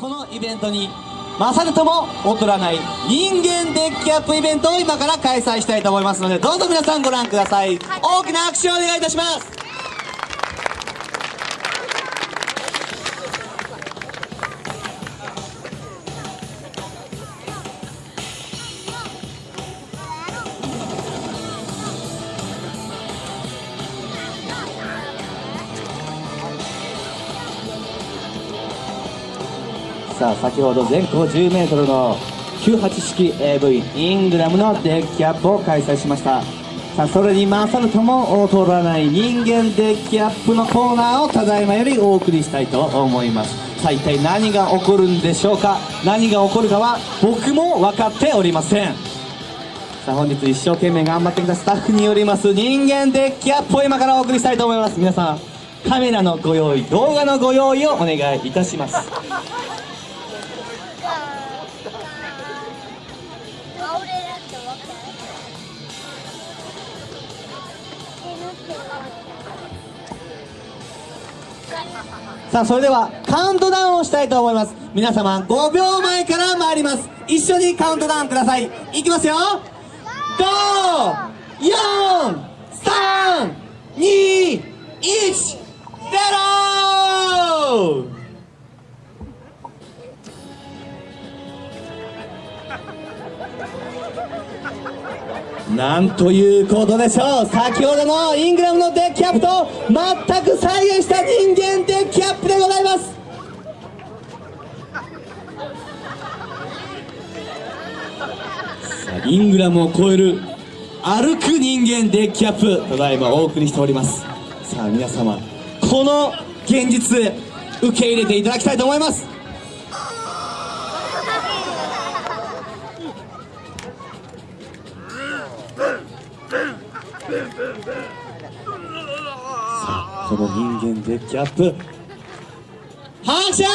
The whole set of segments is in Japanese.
このイベントに勝るとも劣らない人間デッキアップイベントを今から開催したいと思いますのでどうぞ皆さんご覧ください。大きな拍手をお願いいたしますさあ先ほど全高 10m の98式 AV イングラムのデッキアップを開催しました。さあそれに勝るとも劣らない人間デッキアップのコーナーをただいまよりお送りしたいと思います。さあ一体何が起こるんでしょうか？何が起こるかは僕も分かっておりません。さあ本日一生懸命頑張ってきたスタッフによります人間デッキアップを今からお送りしたいと思います。皆さんカメラのご用意動画のご用意をお願いいたします。さあそれではカウントダウンをしたいと思います。皆様5秒前から参ります。一緒にカウントダウンください。いきますよ。54321ゼロ! なんということでしょう。先ほどのイングラムのデッキアップと全く再現した人間デッキアップでございます。さあイングラムを超える歩く人間デッキアップただいまお送りしております。さあ皆様この現実受け入れていただきたいと思います。あこの人間デッキアップ。拍手さ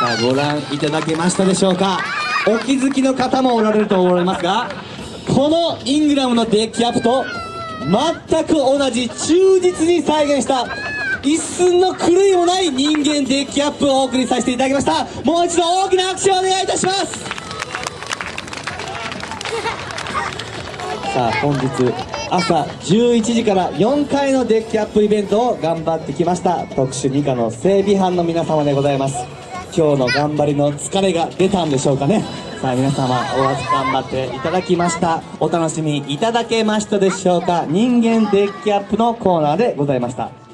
あご覧いただけましたでしょうか？お気づきの方もおられると思いますがこのイングラムのデッキアップと全く同じ忠実に再現した一寸の狂いもない人間デッキアップをお送りさせていただきました。もう一度大きな拍手をお願いいたします。さあ本日朝11時から4回のデッキアップイベントを頑張ってきました特殊2課の整備班の皆様でございます。今日の頑張りの疲れが出たんでしょうかね。さあ皆様おわず頑張っていただきました。お楽しみいただけましたでしょうか。人間デッキアップのコーナーでございました。